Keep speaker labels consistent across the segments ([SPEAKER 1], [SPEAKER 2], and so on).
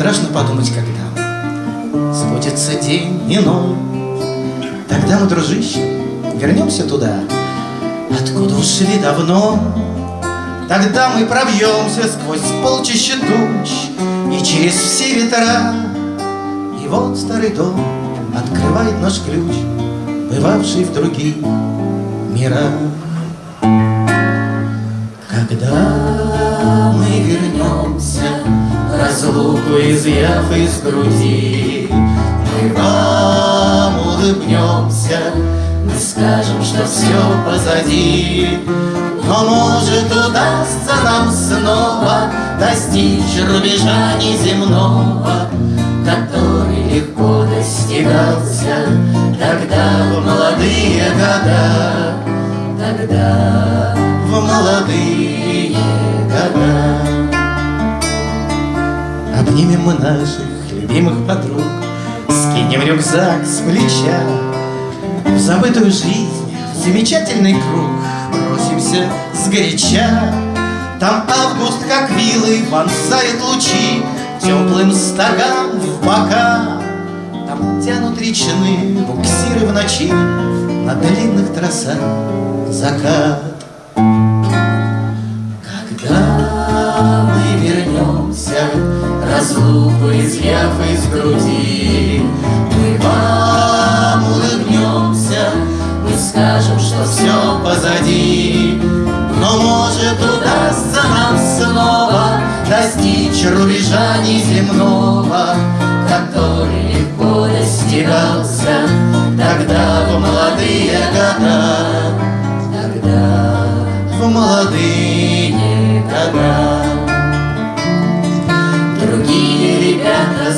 [SPEAKER 1] Страшно подумать, когда Сбудется день иной Тогда мы, дружище, вернемся туда Откуда ушли давно. Тогда мы пробьемся сквозь полчища туч И через все ветра. И вот старый дом открывает наш ключ Бывавший в других мирах Изъяв из груди. Мы вам улыбнемся Мы скажем, что все позади. Но может удастся нам снова Достичь рубежа неземного Который легко достигался Тогда в молодые года. Тогда в молодые года Обнимем мы наших любимых подруг. Скинем рюкзак с плеча В забытую жизнь, в замечательный круг Бросимся сгоряча. Там август, как вилы, вонзает лучи Теплым стогам в бока. Там тянут речные буксиры в ночи На длинных трассах закат. Когда Разлуку изъяв из груди. Мы вам улыбнемся Мы скажем, что все позади. Но может удастся нам снова Достичь рубежа неземного Который легко достигался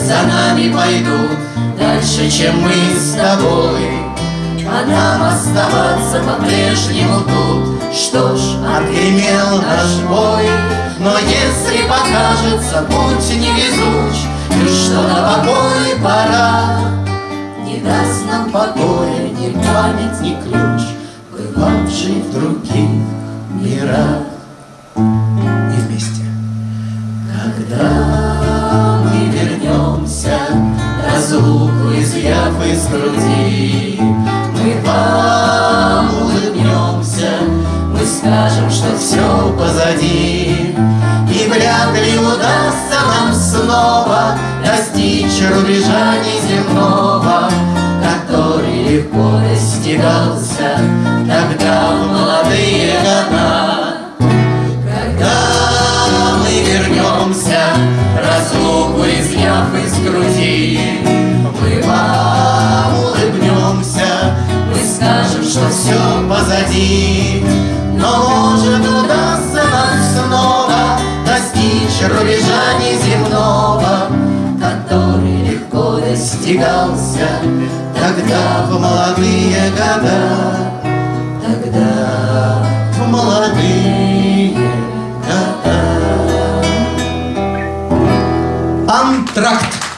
[SPEAKER 1] за нами пойдут. Дальше, чем мы с тобой. А нам оставаться по-прежнему тут. Что ж, отгремел наш бой. Но если покажется путь невезуч. И что на покой пора? Не даст нам покоя ни память, ни ключ. Бывавший в других мирах. И вместе. Когда вернемся. Разлуку изъяв из груди. Мы вам улыбнемся Мы скажем, что все позади. И вряд ли удастся нам снова Достичь рубежа неземного Который легко достигался Тогда в изъяв из Мы вам улыбнемся Мы скажем, что все позади. Но может удастся нам снова Достичь рубежа неземного Который легко достигался Тогда в молодые года Антракт.